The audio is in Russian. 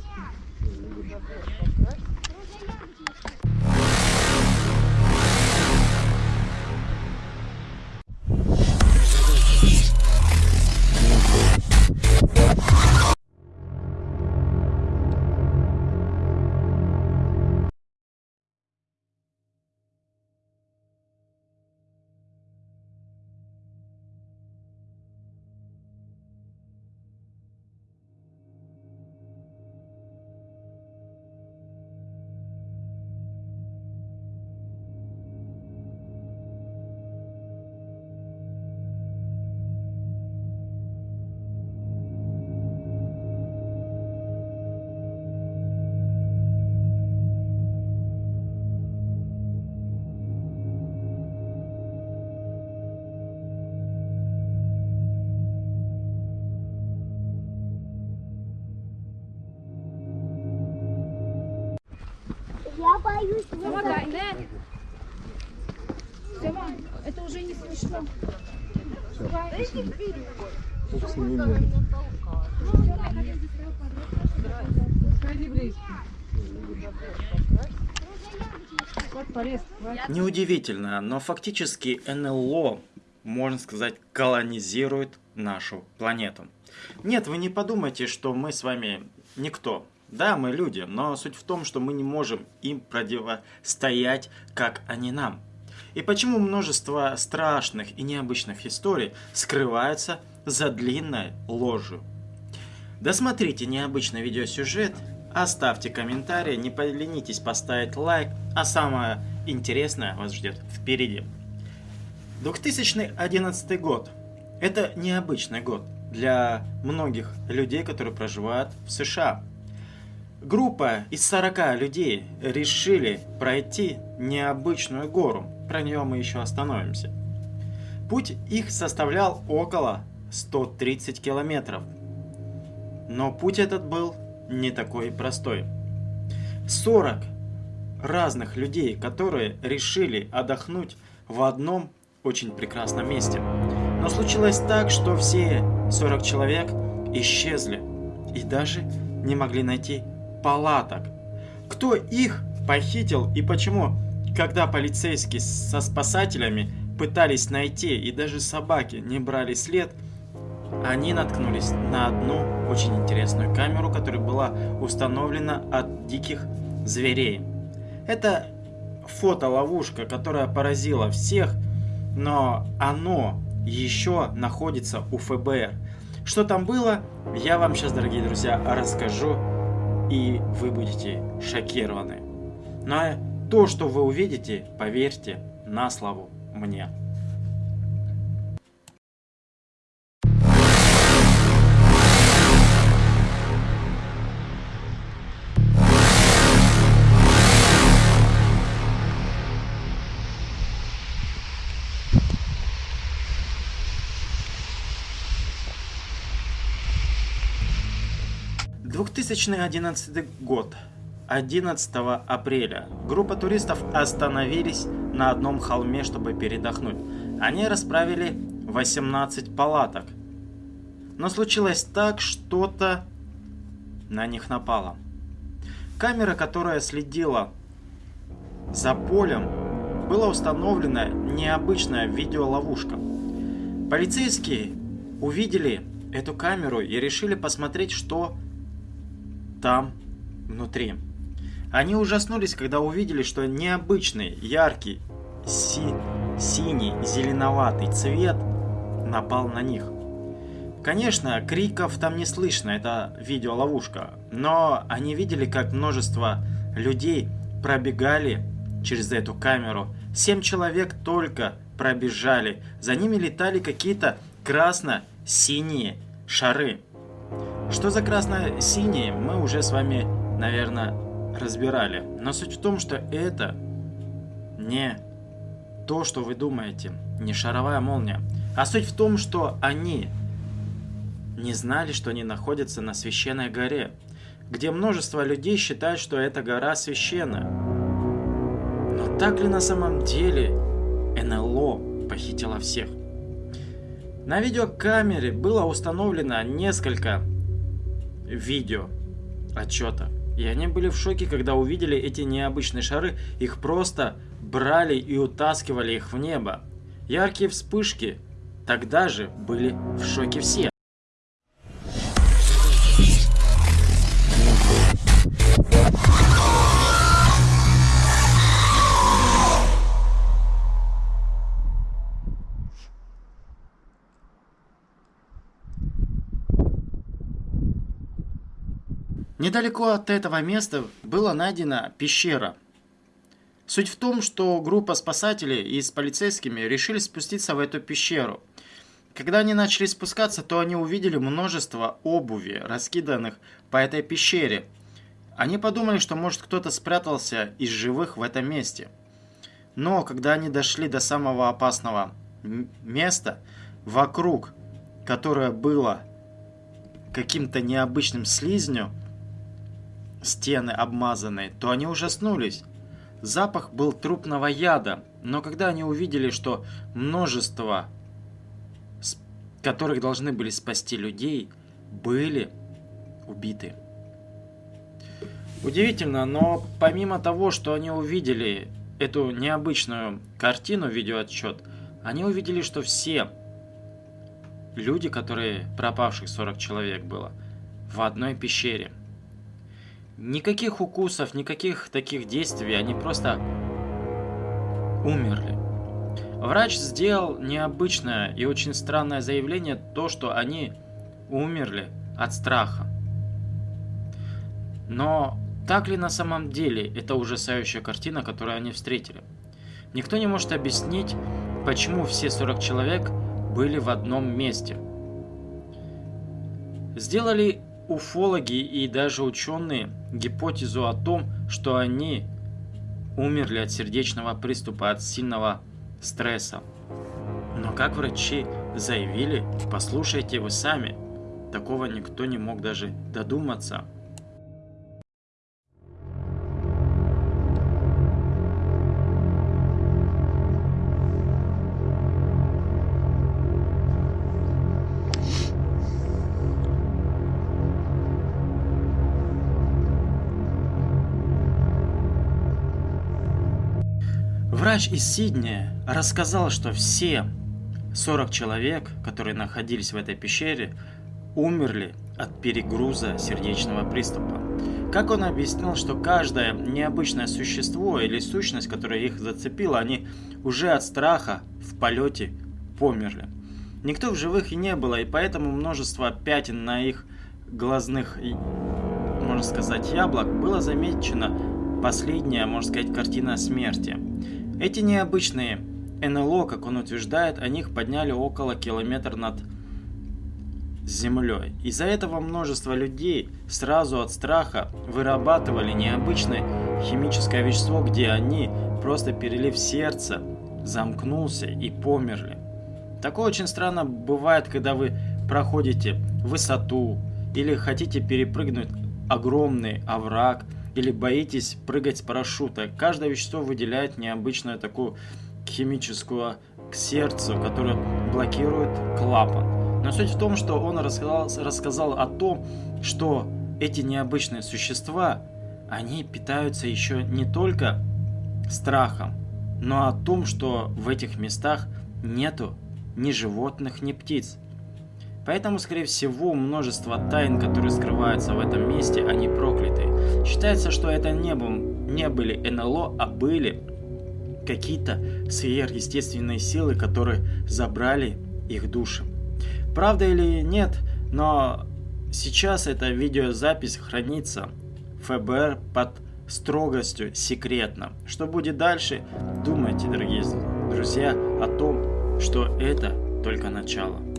please. Помогай, да? Сема, это уже не смешно. Неудивительно, но фактически НЛО, можно сказать, колонизирует нашу планету. Нет, вы не подумайте, что мы с вами никто. Да, мы люди, но суть в том, что мы не можем им противостоять, как они нам. И почему множество страшных и необычных историй скрывается за длинной ложью? Досмотрите необычный видеосюжет, оставьте комментарий, не поленитесь поставить лайк, а самое интересное вас ждет впереди. 2011 год. Это необычный год для многих людей, которые проживают в США. Группа из 40 людей решили пройти необычную гору. Про нее мы еще остановимся. Путь их составлял около 130 километров. Но путь этот был не такой простой. 40 разных людей, которые решили отдохнуть в одном очень прекрасном месте. Но случилось так, что все 40 человек исчезли и даже не могли найти палаток. Кто их похитил и почему, когда полицейские со спасателями пытались найти и даже собаки не брали след, они наткнулись на одну очень интересную камеру, которая была установлена от диких зверей. Это фотоловушка, которая поразила всех, но оно еще находится у ФБР. Что там было, я вам сейчас, дорогие друзья, расскажу, и вы будете шокированы. Но то, что вы увидите, поверьте на слову мне. Двухтысячный одиннадцатый год. 11 апреля группа туристов остановились на одном холме, чтобы передохнуть. Они расправили 18 палаток. Но случилось так, что-то на них напало. Камера, которая следила за полем, была установлена необычная видеоловушка. Полицейские увидели эту камеру и решили посмотреть, что там внутри. Они ужаснулись, когда увидели, что необычный, яркий, си синий, зеленоватый цвет напал на них. Конечно, криков там не слышно, это видеоловушка, но они видели, как множество людей пробегали через эту камеру. Семь человек только пробежали, за ними летали какие-то красно-синие шары. Что за красно-синие, мы уже с вами, наверное, разбирали. Но суть в том, что это не то, что вы думаете, не шаровая молния. А суть в том, что они не знали, что они находятся на священной горе, где множество людей считают, что эта гора священна. Но так ли на самом деле НЛО похитила всех? На видеокамере было установлено несколько видео отчета. И они были в шоке, когда увидели эти необычные шары. Их просто брали и утаскивали их в небо. Яркие вспышки. Тогда же были в шоке все. Недалеко от этого места была найдена пещера. Суть в том, что группа спасателей и с полицейскими решили спуститься в эту пещеру. Когда они начали спускаться, то они увидели множество обуви, раскиданных по этой пещере. Они подумали, что может кто-то спрятался из живых в этом месте. Но когда они дошли до самого опасного места, вокруг, которое было каким-то необычным слизнем, стены обмазанные, то они ужаснулись. Запах был трупного яда, но когда они увидели, что множество, которых должны были спасти людей, были убиты. Удивительно, но помимо того, что они увидели эту необычную картину, видеоотчет, они увидели, что все люди, которые пропавших 40 человек было, в одной пещере – Никаких укусов, никаких таких действий, они просто умерли. Врач сделал необычное и очень странное заявление, то, что они умерли от страха. Но так ли на самом деле это ужасающая картина, которую они встретили? Никто не может объяснить, почему все 40 человек были в одном месте. Сделали уфологи и даже ученые гипотезу о том, что они умерли от сердечного приступа, от сильного стресса. Но как врачи заявили, послушайте вы сами, такого никто не мог даже додуматься. Врач из Сиднея рассказал, что все 40 человек, которые находились в этой пещере, умерли от перегруза сердечного приступа. Как он объяснил, что каждое необычное существо или сущность, которая их зацепила, они уже от страха в полете померли. Никто в живых и не было, и поэтому множество пятен на их глазных, можно сказать, яблок было замечено последняя, можно сказать, картина смерти. Эти необычные НЛО, как он утверждает, о них подняли около километра над землей. Из-за этого множество людей сразу от страха вырабатывали необычное химическое вещество, где они, просто перелив сердце, замкнулся и померли. Такое очень странно бывает, когда вы проходите высоту или хотите перепрыгнуть огромный овраг – или боитесь прыгать с парашюта. Каждое вещество выделяет необычную такую химическую к сердцу, которая блокирует клапан. Но суть в том, что он рассказал, рассказал о том, что эти необычные существа, они питаются еще не только страхом, но о том, что в этих местах нету ни животных, ни птиц. Поэтому, скорее всего, множество тайн, которые скрываются в этом месте, они прокляты. Считается, что это не, был, не были НЛО, а были какие-то сверхъестественные силы, которые забрали их души. Правда или нет, но сейчас эта видеозапись хранится ФБР под строгостью секретно. Что будет дальше, думайте, дорогие друзья, о том, что это только начало.